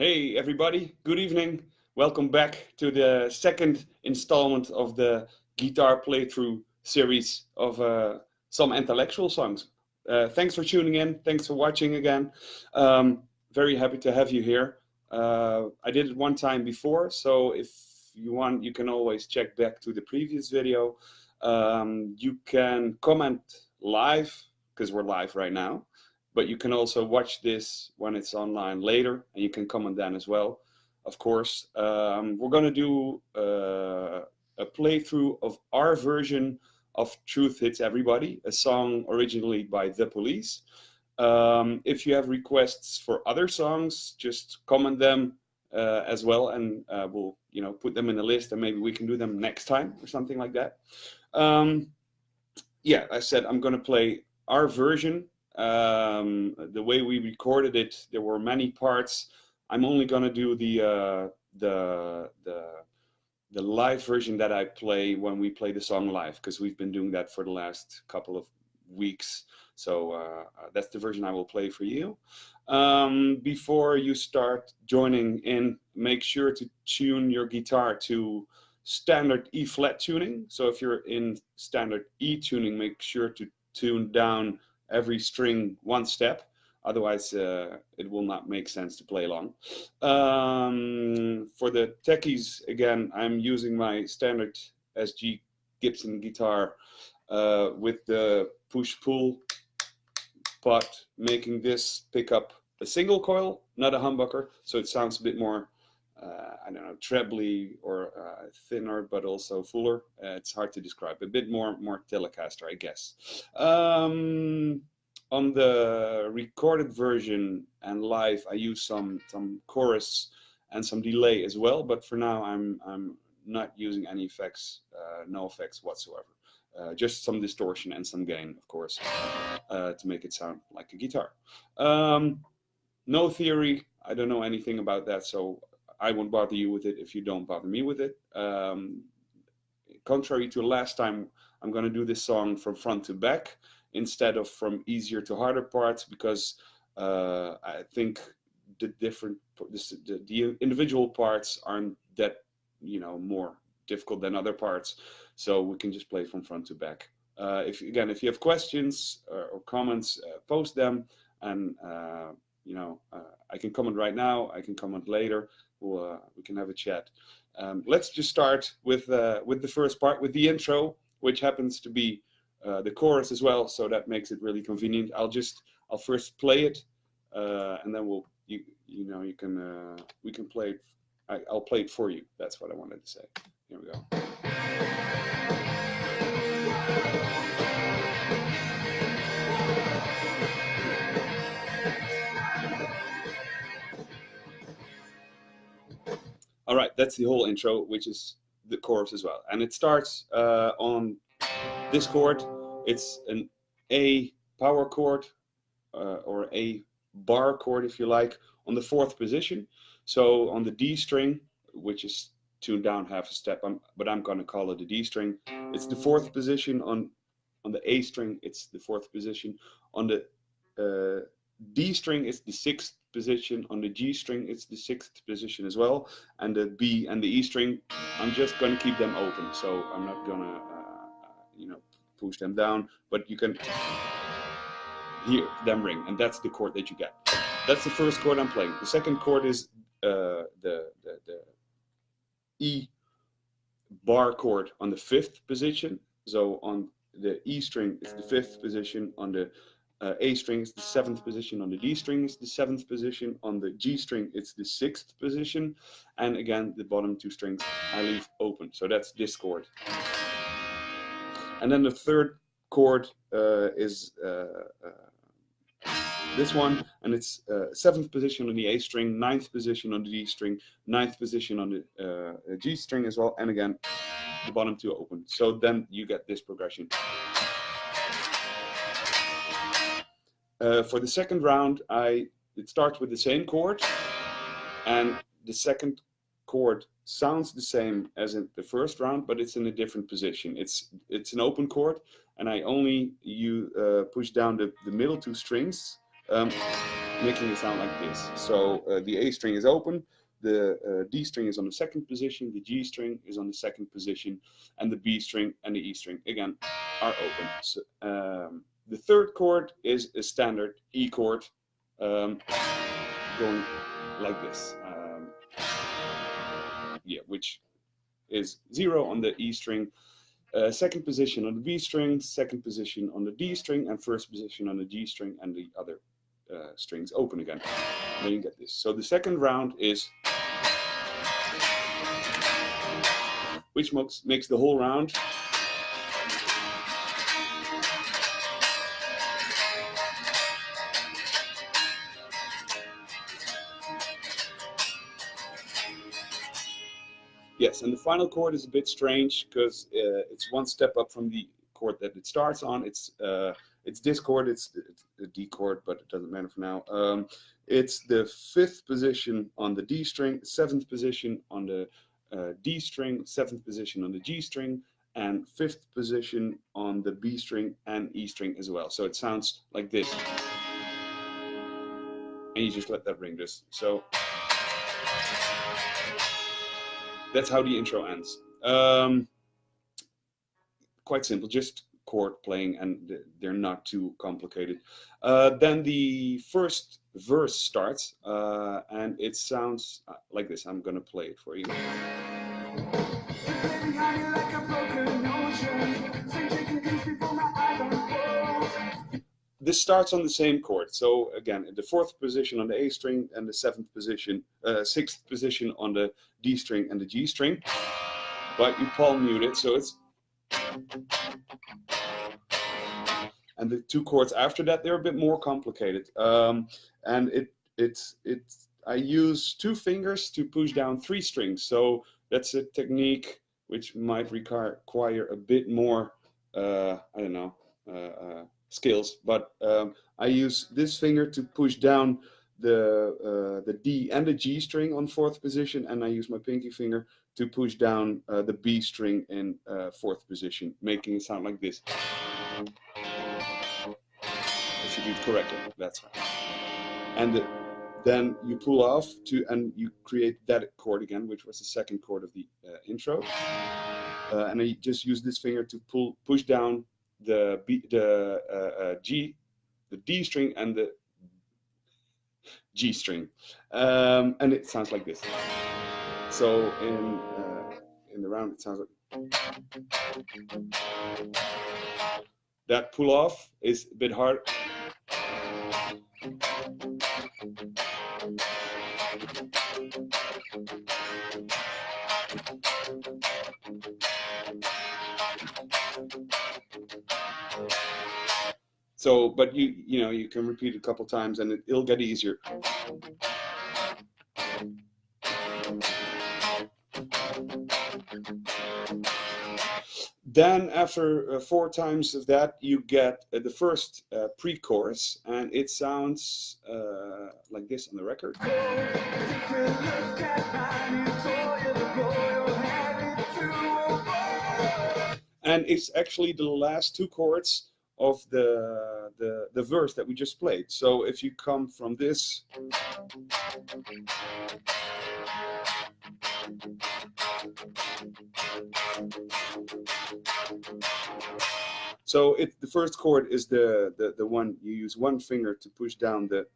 Hey everybody, good evening. Welcome back to the second installment of the guitar playthrough series of uh, some intellectual songs. Uh, thanks for tuning in, thanks for watching again. Um, very happy to have you here. Uh, I did it one time before, so if you want, you can always check back to the previous video. Um, you can comment live, because we're live right now but you can also watch this when it's online later and you can comment then as well of course. Um, we're going to do uh, a playthrough of our version of truth hits everybody a song originally by the police. Um, if you have requests for other songs just comment them uh, as well and uh, we'll you know put them in a list and maybe we can do them next time or something like that. Um, yeah i said i'm going to play our version um, the way we recorded it, there were many parts. I'm only gonna do the uh, the the the live version that I play when we play the song live because we've been doing that for the last couple of weeks. So uh, that's the version I will play for you. Um, before you start joining in, make sure to tune your guitar to standard E flat tuning. So if you're in standard E tuning, make sure to tune down every string one step. Otherwise, uh, it will not make sense to play along. Um, for the techies, again, I'm using my standard SG Gibson guitar uh, with the push-pull pot, making this pick up a single coil, not a humbucker, so it sounds a bit more uh, I don't know, trebly or uh, thinner, but also fuller. Uh, it's hard to describe. A bit more, more Telecaster, I guess. Um, on the recorded version and live, I use some some chorus and some delay as well. But for now, I'm I'm not using any effects, uh, no effects whatsoever. Uh, just some distortion and some gain, of course, uh, to make it sound like a guitar. Um, no theory. I don't know anything about that, so I won't bother you with it if you don't bother me with it. Um, contrary to last time, I'm going to do this song from front to back instead of from easier to harder parts because uh, I think the different the, the individual parts aren't that you know more difficult than other parts. So we can just play from front to back. Uh, if again if you have questions or, or comments uh, post them and uh, you know uh, I can comment right now I can comment later we'll, uh, we can have a chat. Um, let's just start with, uh, with the first part, with the intro, which happens to be uh, the chorus as well, so that makes it really convenient. I'll just, I'll first play it, uh, and then we'll, you, you know, you can, uh, we can play it, I, I'll play it for you. That's what I wanted to say. Here we go. All right, that's the whole intro, which is the chorus as well. And it starts uh, on this chord. It's an A power chord uh, or A bar chord, if you like, on the fourth position. So on the D string, which is tuned down half a step, I'm, but I'm going to call it a D string. It's the fourth position on on the A string. It's the fourth position on the uh, D string. is the sixth position. On the G string, it's the sixth position as well. And the B and the E string, I'm just going to keep them open. So I'm not going to, uh, you know, push them down, but you can hear them ring. And that's the chord that you get. That's the first chord I'm playing. The second chord is uh, the, the, the E bar chord on the fifth position. So on the E string, it's the fifth position. On the uh, A string is the seventh position, on the D string is the seventh position, on the G string it's the sixth position, and again the bottom two strings I leave open. So that's this chord. And then the third chord uh, is uh, uh this one, and it's uh, seventh position on the A string, ninth position on the D string, ninth position on the uh, G string as well, and again the bottom two open. So then you get this progression. Uh, for the second round, I it starts with the same chord, and the second chord sounds the same as in the first round, but it's in a different position. It's it's an open chord, and I only you uh, push down the the middle two strings. Um, making it sound like this. So uh, the A string is open, the uh, D string is on the second position, the G string is on the second position, and the B string and the E string, again, are open. So, um, the third chord is a standard E chord um, going like this. Um, yeah, which is zero on the E string, uh, second position on the B string, second position on the D string, and first position on the G string, and the other uh, strings open again. Then you get this. So the second round is, which makes, makes the whole round And the final chord is a bit strange because uh, it's one step up from the chord that it starts on. It's uh, it's this chord, it's, it's a D chord, but it doesn't matter for now. Um, it's the fifth position on the D string, seventh position on the uh, D string, seventh position on the G string, and fifth position on the B string and E string as well. So it sounds like this. And you just let that ring just so that's how the intro ends. Um, quite simple, just chord playing and they're not too complicated. Uh, then the first verse starts uh, and it sounds uh, like this. I'm gonna play it for you. This starts on the same chord. So again, the fourth position on the A string and the seventh position, uh, sixth position on the D string and the G string. But you palm mute it, so it's and the two chords after that they're a bit more complicated um, and it it's it's I use two fingers to push down three strings so that's a technique which might require a bit more uh, I don't know uh, skills but um, I use this finger to push down the uh, the D and the G string on fourth position and I use my pinky finger to push down uh, the B string in uh, fourth position making it sound like this if you do it correctly. That's right. And then you pull off to and you create that chord again, which was the second chord of the uh, intro. Uh, and I just use this finger to pull push down the B, the uh, uh G, the D string, and the G string, um, and it sounds like this. So in uh, in the round, it sounds like that pull off is a bit hard so, but you, you know, you can repeat a couple times and it, it'll get easier. Then after uh, four times of that, you get uh, the first uh, pre-chorus, and it sounds uh, like this on the record. And it's actually the last two chords of the, the, the verse that we just played. So if you come from this so it the first chord is the, the, the one you use one finger to push down the,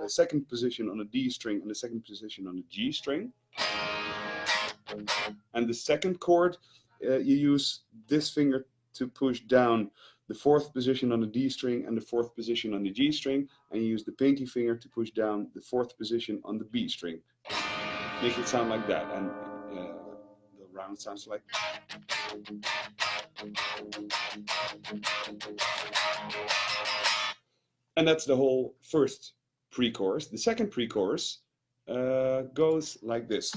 the second position on the D string and the second position on the G string. And the second chord, uh, you use this finger to push down the fourth position on the D string and the fourth position on the G string, and you use the pinky finger to push down the fourth position on the B string. Make it sound like that, and uh, the round sounds like. And that's the whole first pre-chorus. The second pre-chorus uh, goes like this.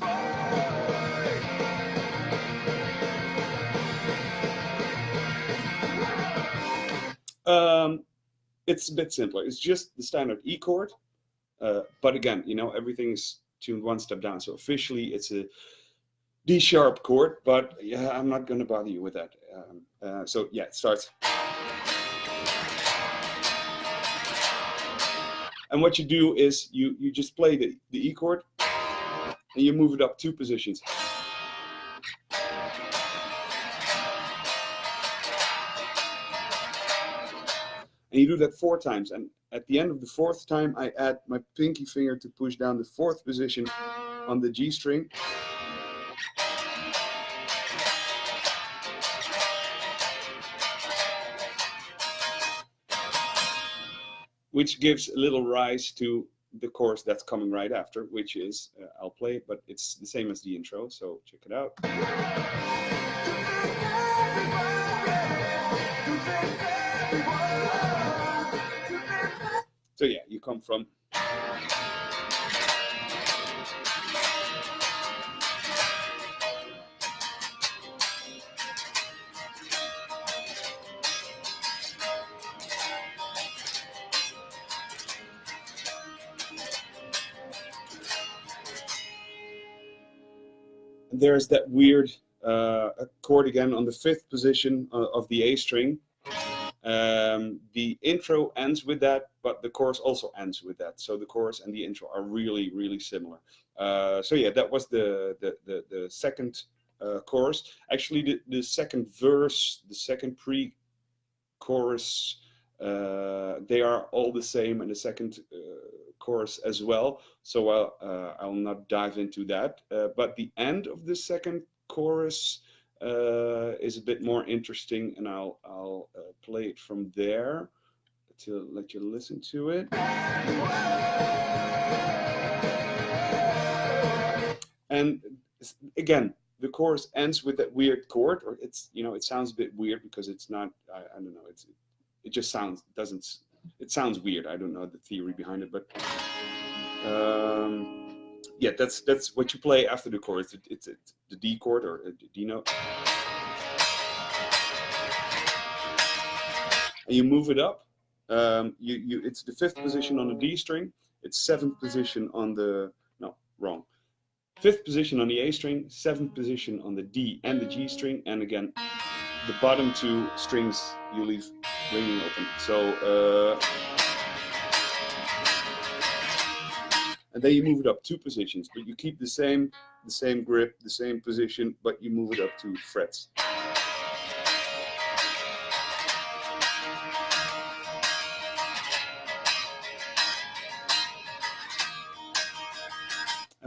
Um, it's a bit simpler. It's just the standard E chord. Uh, but again, you know, everything's tuned one step down. So officially it's a D sharp chord, but yeah, I'm not going to bother you with that. Um, uh, so yeah, it starts. And what you do is you, you just play the, the E chord and you move it up two positions. And you do that four times. And at the end of the fourth time, I add my pinky finger to push down the fourth position on the G string. Which gives a little rise to the chorus that's coming right after, which is, uh, I'll play it, but it's the same as the intro, so check it out. So yeah, you come from there's that weird uh, chord again on the fifth position uh, of the A string. Um, the intro ends with that, but the chorus also ends with that. So the chorus and the intro are really, really similar. Uh, so yeah, that was the the the, the second uh, chorus. Actually, the the second verse, the second pre-chorus, uh, they are all the same, and the second uh, chorus as well. So I'll, uh, I'll not dive into that. Uh, but the end of the second chorus uh, is a bit more interesting and I'll, I'll uh, play it from there to let you listen to it. And again, the chorus ends with that weird chord, or it's, you know, it sounds a bit weird because it's not, I, I don't know, it's, it just sounds, doesn't it sounds weird. I don't know the theory behind it, but um, yeah, that's that's what you play after the chorus. It, it's, it's the D chord or the D note, and you move it up. Um, you you it's the fifth position on the D string. It's seventh position on the no wrong. Fifth position on the A string, seventh position on the D and the G string, and again the bottom two strings you leave ringing open. So, uh, and then you move it up two positions, but you keep the same, the same grip, the same position, but you move it up two frets.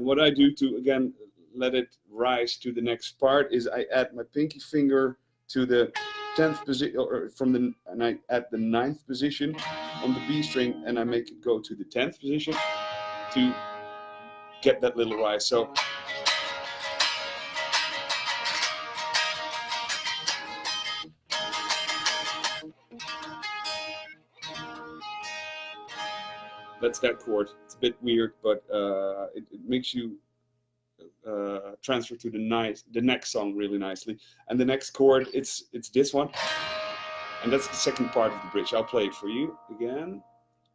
And what I do to, again, let it rise to the next part is I add my pinky finger to the 10th position or from the and I at the ninth position on the B string and I make it go to the 10th position to get that little rise. So that's that chord. It's a bit weird, but uh, it, it makes you uh, transfer to the nice the next song really nicely. And the next chord, it's it's this one, and that's the second part of the bridge. I'll play it for you again.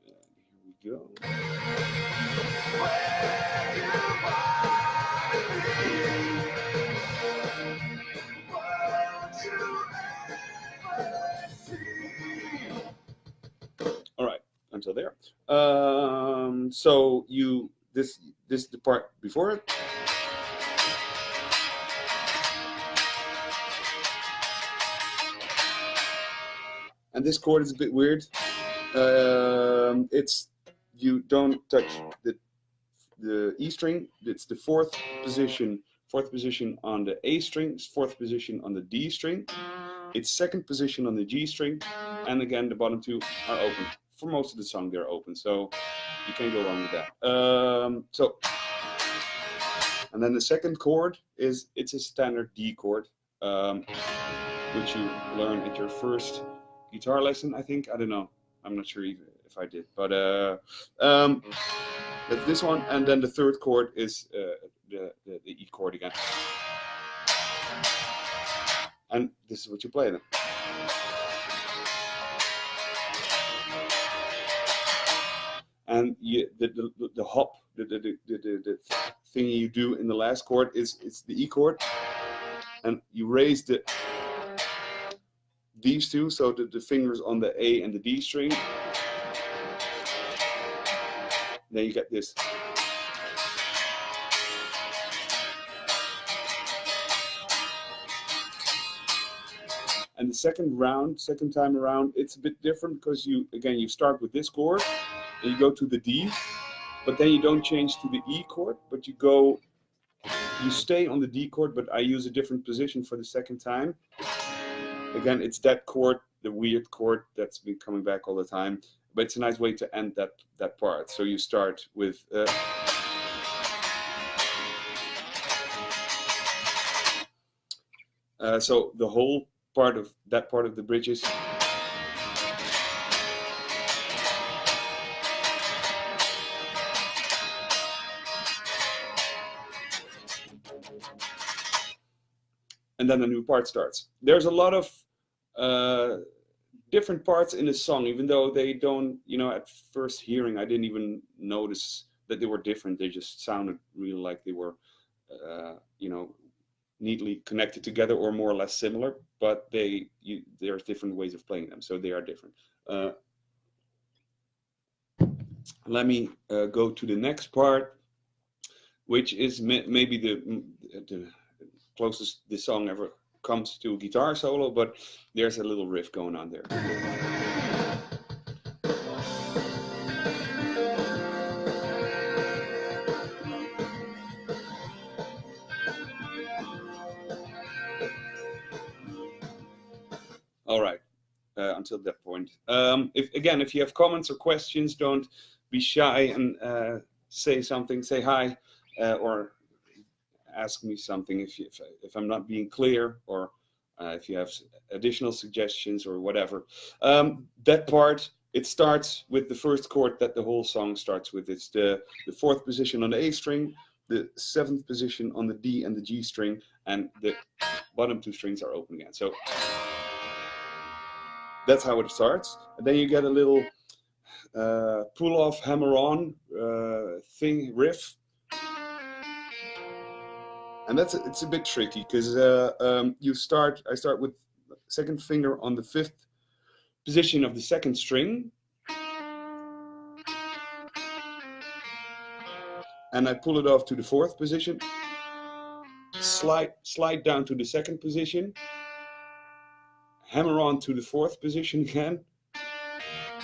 here we go. All there. Um, so you this this the part before it. and this chord is a bit weird. Um, it's you don't touch the the E string. It's the fourth position, fourth position on the A string, fourth position on the D string. It's second position on the G string, and again the bottom two are open. For most of the song, they're open, so you can't go wrong with that. Um, so, and then the second chord is it's a standard D chord, um, which you learn at your first guitar lesson, I think. I don't know. I'm not sure if, if I did. But uh, um, that's this one. And then the third chord is uh, the, the, the E chord again. And this is what you play then. And you, the, the, the hop, the, the, the, the, the thing you do in the last chord is it's the E chord. And you raise the these two, so the, the fingers on the A and the D string. Then you get this. And the second round, second time around, it's a bit different because you, again, you start with this chord and you go to the D, but then you don't change to the E chord, but you go, you stay on the D chord, but I use a different position for the second time. Again, it's that chord, the weird chord that's been coming back all the time, but it's a nice way to end that, that part. So you start with, uh, uh, so the whole part of that part of the bridges. And then a new part starts. There's a lot of uh, different parts in the song, even though they don't, you know, at first hearing, I didn't even notice that they were different. They just sounded really like they were, uh, you know, neatly connected together or more or less similar, but they you, there's different ways of playing them, so they are different. Uh, let me uh, go to the next part, which is maybe the, the closest this song ever comes to a guitar solo, but there's a little riff going on there. All right, uh, until that point. Um, if Again, if you have comments or questions, don't be shy and uh, say something, say hi, uh, or ask me something if, you, if, if, I'm not being clear or uh, if you have additional suggestions or whatever. Um, that part, it starts with the first chord that the whole song starts with. It's the, the fourth position on the A string, the seventh position on the D and the G string, and the bottom two strings are open again. So that's how it starts. And then you get a little uh, pull off hammer on uh, thing riff. And that's it's a bit tricky because uh, um, you start. I start with second finger on the fifth position of the second string, and I pull it off to the fourth position. Slide slide down to the second position, hammer on to the fourth position again,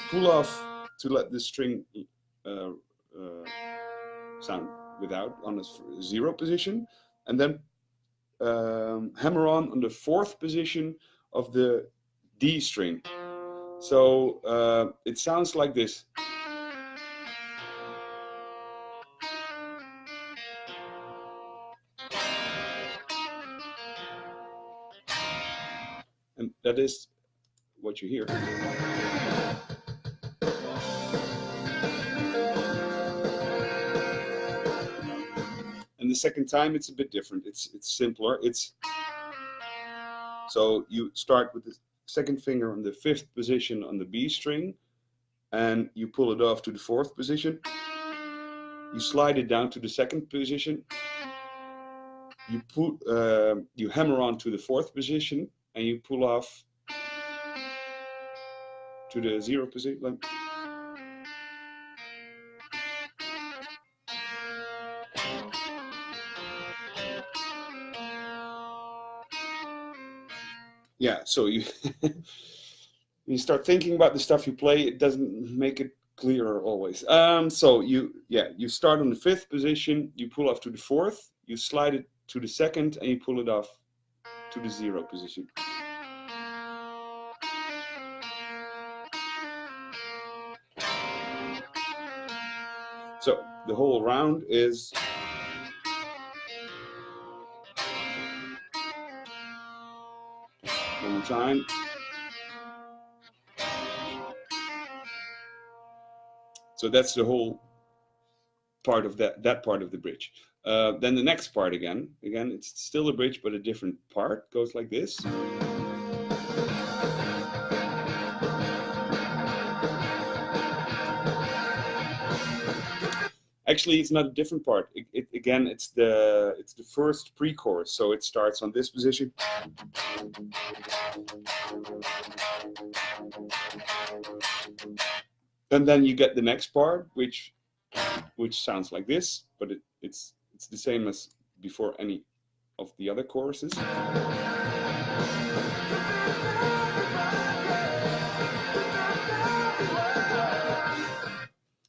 pull off to let the string uh, uh, sound without on a zero position, and then um, hammer on on the fourth position of the D string. So uh, it sounds like this. And that is what you hear. Second time it's a bit different. It's it's simpler. It's so you start with the second finger on the fifth position on the B string and you pull it off to the fourth position. You slide it down to the second position. You put uh, you hammer on to the fourth position and you pull off to the zero position. Yeah, so you you start thinking about the stuff you play, it doesn't make it clearer always. Um, so you, yeah, you start on the fifth position, you pull off to the fourth, you slide it to the second, and you pull it off to the zero position. So the whole round is So that's the whole part of that that part of the bridge. Uh, then the next part again, again, it's still a bridge, but a different part goes like this. Actually, it's not a different part. It, it, again, it's the it's the first pre-chorus, so it starts on this position. And then you get the next part, which which sounds like this, but it, it's it's the same as before any of the other choruses.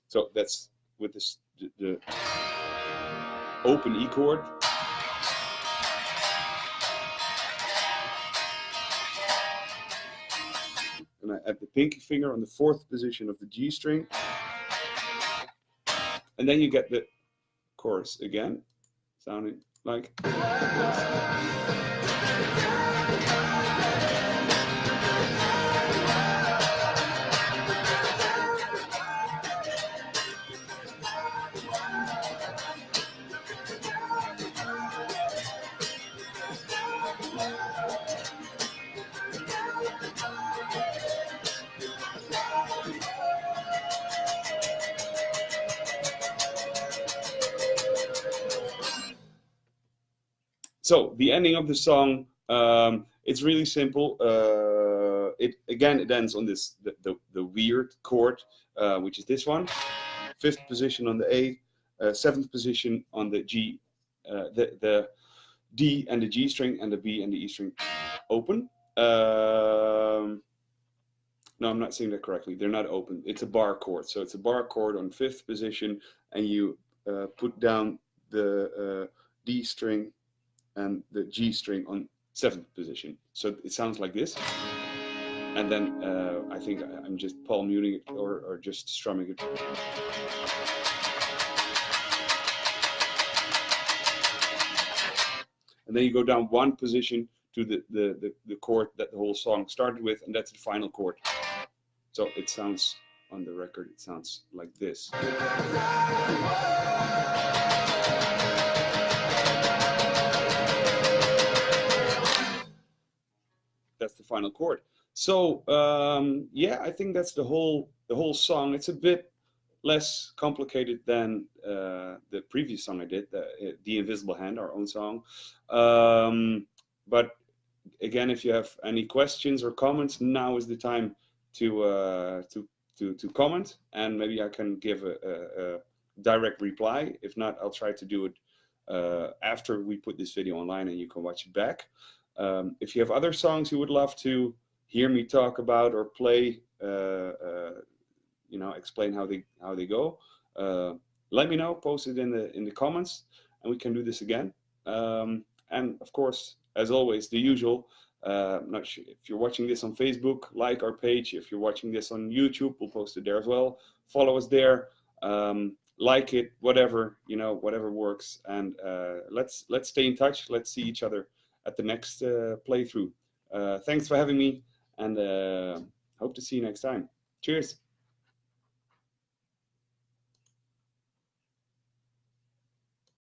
So that's with this the, the open E chord. And I add the pinky finger on the fourth position of the G string. And then you get the chorus again, sounding like So the ending of the song, um, it's really simple. Uh, it again, it ends on this the, the, the weird chord, uh, which is this one, fifth position on the A, uh, seventh position on the G, uh, the the D and the G string, and the B and the E string open. Um, no, I'm not saying that correctly. They're not open. It's a bar chord. So it's a bar chord on fifth position, and you uh, put down the uh, D string and the G string on seventh position. So it sounds like this. And then uh, I think I'm just palm muting it or, or just strumming it. And then you go down one position to the, the, the, the chord that the whole song started with, and that's the final chord. So it sounds on the record, it sounds like this. The final chord. So um, yeah, I think that's the whole the whole song. It's a bit less complicated than uh, the previous song I did, the, the Invisible Hand, our own song. Um, but again, if you have any questions or comments, now is the time to uh, to to to comment, and maybe I can give a, a, a direct reply. If not, I'll try to do it uh, after we put this video online, and you can watch it back. Um, if you have other songs you would love to hear me talk about or play, uh, uh, you know, explain how they how they go, uh, let me know. Post it in the in the comments, and we can do this again. Um, and of course, as always, the usual. Uh, not sure if you're watching this on Facebook, like our page. If you're watching this on YouTube, we'll post it there as well. Follow us there. Um, like it, whatever you know, whatever works, and uh, let's let's stay in touch. Let's see each other at the next uh, playthrough. Uh, thanks for having me and uh, hope to see you next time. Cheers.